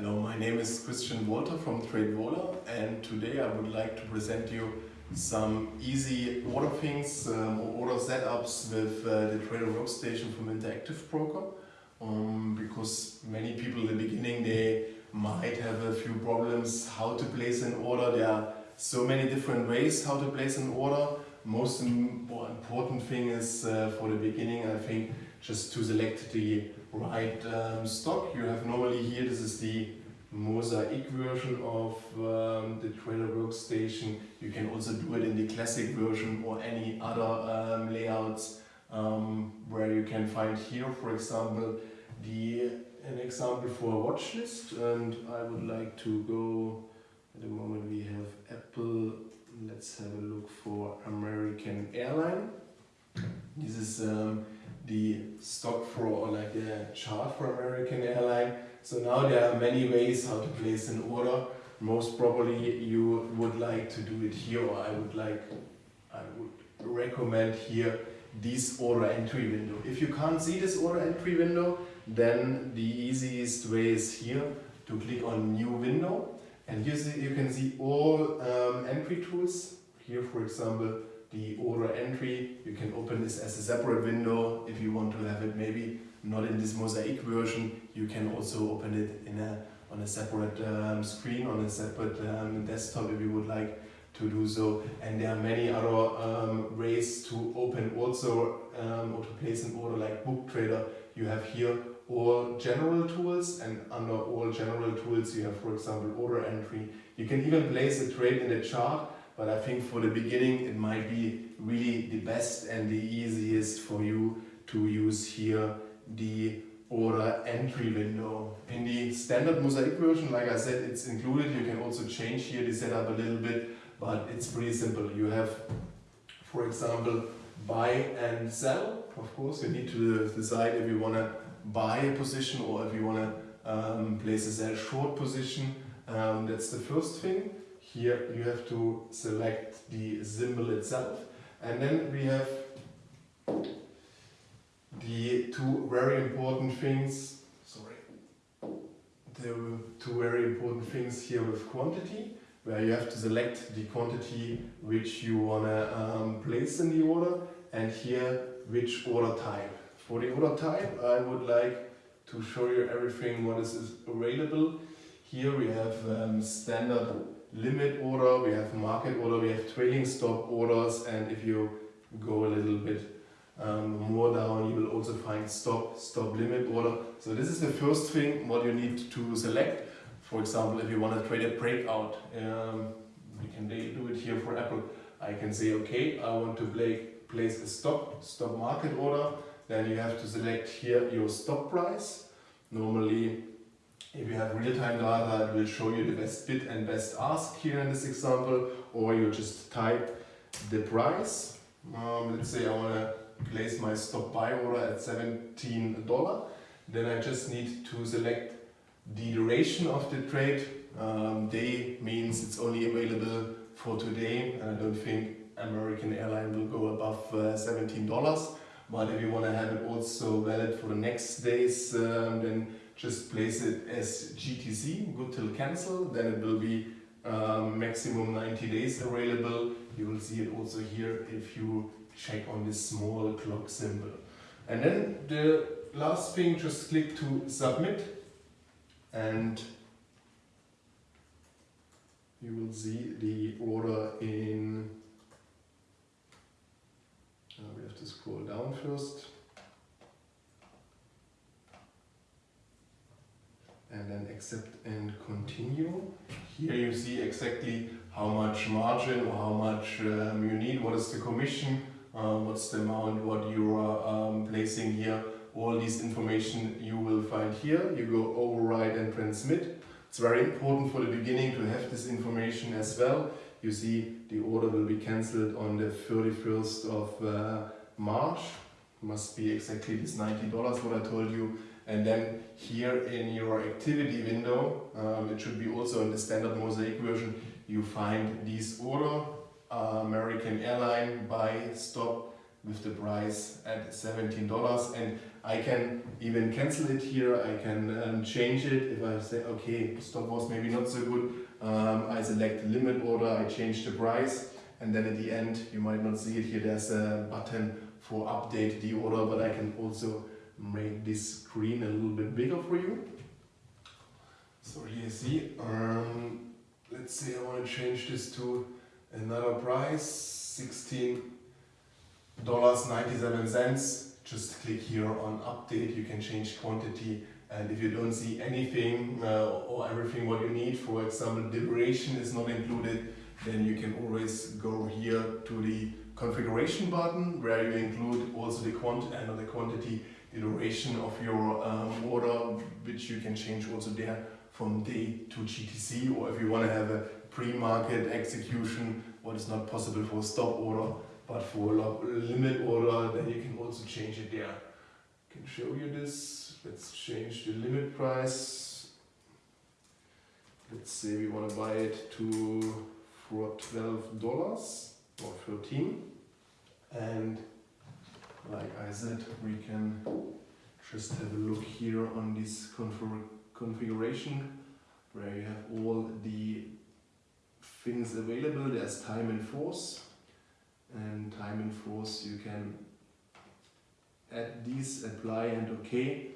Hello, my name is Christian Walter from TradeVola and today I would like to present you some easy order things um, or order setups with uh, the Trader Workstation from Interactive Broker um, because many people in the beginning they might have a few problems how to place an order. There are so many different ways how to place an order. Most important thing is uh, for the beginning I think just to select the right um, stock. You have normally here, this is the mosaic version of um, the trader workstation. You can also do it in the classic version or any other um, layouts um, where you can find here, for example, the an example for a watch list and I would like to go, at the moment we have Apple, let's have a look for American Airline. This is um, the stock for or like a chart for American Airline. So now there are many ways how to place an order. Most probably you would like to do it here or I would like, I would recommend here this order entry window. If you can't see this order entry window, then the easiest way is here to click on new window and you, see, you can see all um, entry tools. Here for example the order entry. You can open this as a separate window if you want to have it maybe not in this mosaic version. You can also open it in a on a separate um, screen, on a separate um, desktop if you would like to do so. And there are many other um, ways to open also um, or to place an order like Book Trader. You have here all general tools and under all general tools you have for example order entry. You can even place a trade in the chart but I think for the beginning it might be really the best and the easiest for you to use here the order entry window. In the standard mosaic version, like I said, it's included. You can also change here the setup a little bit, but it's pretty simple. You have, for example, buy and sell. Of course, you need to decide if you want to buy a position or if you want to um, place a sell short position. Um, that's the first thing. Here you have to select the symbol itself and then we have the two very important things, sorry, the two very important things here with quantity where you have to select the quantity which you want to um, place in the order and here which order type. For the order type I would like to show you everything what is available. Here we have um, standard limit order, we have market order, we have trailing stop orders, and if you go a little bit um, more down, you will also find stop, stop limit order. So this is the first thing what you need to select. For example, if you want to trade a breakout, um, you can do it here for Apple. I can say, okay, I want to play, place a stop, stop market order. Then you have to select here your stop price. Normally if you have real-time data, it will show you the best bid and best ask here in this example, or you just type the price. Um, let's say I want to place my stop buy order at $17. Then I just need to select the duration of the trade. Um, day means it's only available for today. And I don't think American Airline will go above uh, $17. But if you want to have it also valid for the next days, um, then just place it as GTC, good till cancel, then it will be um, maximum 90 days available. You will see it also here if you check on this small clock symbol. And then the last thing, just click to submit and you will see the order in, uh, we have to scroll down first. and then accept and continue. Here you see exactly how much margin or how much um, you need, what is the commission, uh, what's the amount, what you are um, placing here. All this information you will find here. You go override and transmit. It's very important for the beginning to have this information as well. You see the order will be cancelled on the 31st of uh, March. Must be exactly this $90 what I told you. And then here in your activity window, um, it should be also in the standard mosaic version, you find this order, uh, American Airline buy stop with the price at $17 and I can even cancel it here, I can um, change it if I say, okay, stop was maybe not so good, um, I select limit order, I change the price, and then at the end, you might not see it here, there's a button for update the order, but I can also make this screen a little bit bigger for you. So here you see, um, let's say I want to change this to another price, 16 dollars 97 cents just click here on update you can change quantity and if you don't see anything uh, or everything what you need for example duration is not included then you can always go configuration button where you include also the quantity and the quantity the duration of your um, order which you can change also there from day to GTC or if you want to have a pre-market execution what is not possible for stop order but for a limit order, then you can also change it there. I can show you this. Let's change the limit price. Let's say we want to buy it to for $12 or 13 and like I said we can just have a look here on this config configuration where you have all the things available. There's time and force and time and force you can add these, apply and OK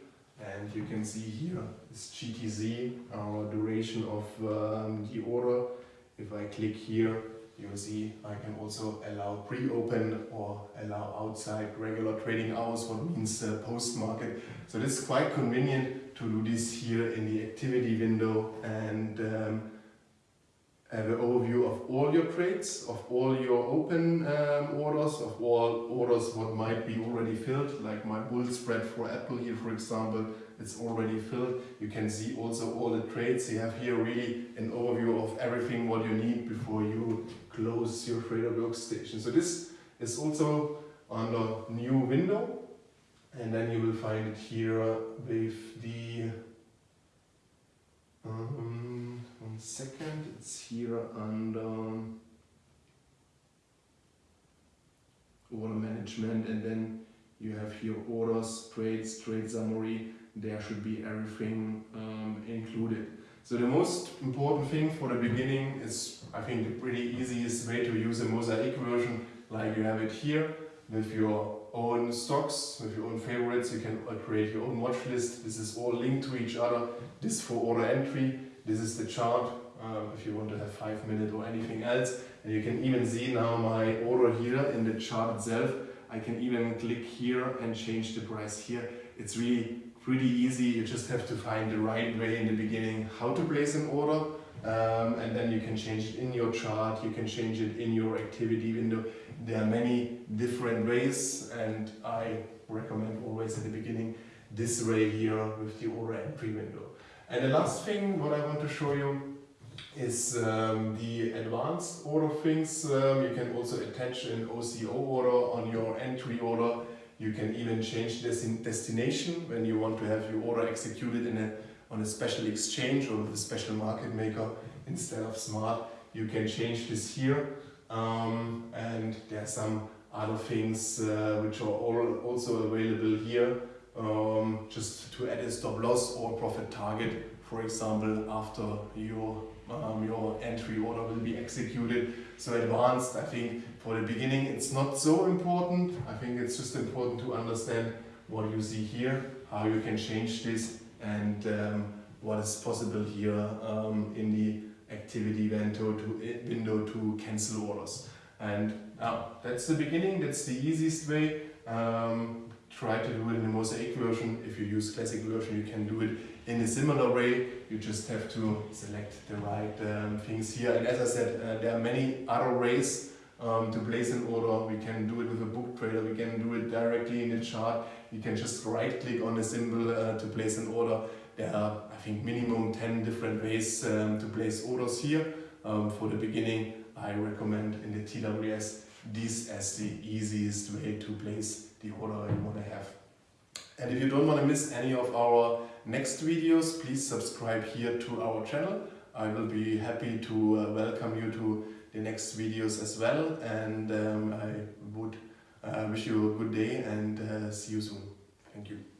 and you can see here is GTC, our duration of um, the order. If I click here, you will see I can also allow pre-open or allow outside regular trading hours, what means uh, post-market. So this is quite convenient to do this here in the activity window and um, have an overview of all your trades, of all your open um, orders, of all orders what might be already filled, like my bull spread for Apple here for example, it's already filled. You can see also all the trades. You have here really an overview of everything what you need before you close your trader workstation. So this is also under new window and then you will find it here with the um, one second, it's here under order management and then you have here orders, trades, trade summary, there should be everything um, included. So the most important thing for the beginning is, I think, the pretty easiest way to use a mosaic version, like you have it here, with your own stocks, with your own favorites. You can create your own watch list. This is all linked to each other. This for order entry. This is the chart um, if you want to have five minutes or anything else. And you can even see now my order here in the chart itself. I can even click here and change the price here. It's really pretty easy. You just have to find the right way in the beginning how to place an order. Um, and then you can change it in your chart, you can change it in your activity window. There are many different ways and I recommend always at the beginning this way here with the order entry window. And the last thing what I want to show you is um, the advanced order things. Um, you can also attach an OCO order on your entry order. You can even change this in destination when you want to have your order executed in a, on a special exchange or with a special market maker instead of smart. You can change this here um, and there are some other things uh, which are all also available here um, just to add a stop loss or profit target for example after your um, your entry order will be executed so advanced I think for the beginning it's not so important I think it's just important to understand what you see here how you can change this and um, what is possible here um, in the activity window to, window to cancel orders. And uh, that's the beginning, that's the easiest way. Um, try to do it in the Mosaic version. If you use classic version, you can do it in a similar way. You just have to select the right um, things here. And as I said, uh, there are many other ways um, to place an order. We can do it with a book trader. We can do it directly in the chart. You can just right click on a symbol uh, to place an order. There are, I think, minimum 10 different ways um, to place orders here. Um, for the beginning, I recommend in the TWS this as the easiest way to place the order you want to have. And if you don't want to miss any of our next videos, please subscribe here to our channel. I will be happy to uh, welcome you to the next videos as well and um, I would uh, wish you a good day and uh, see you soon. Thank you.